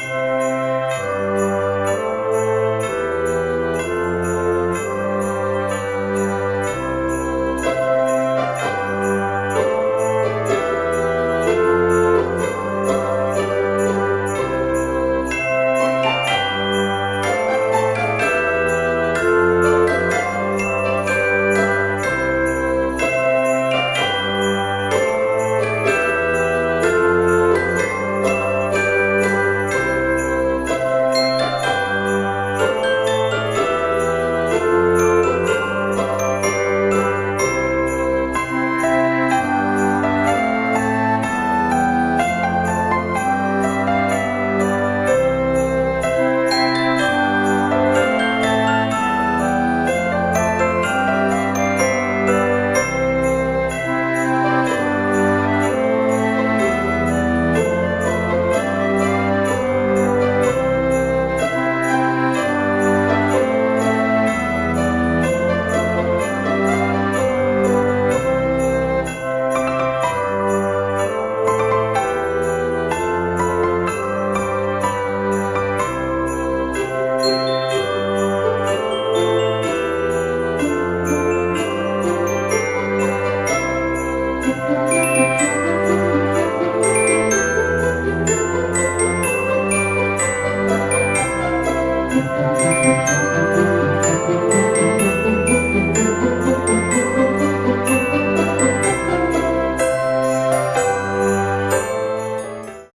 Música Thank you.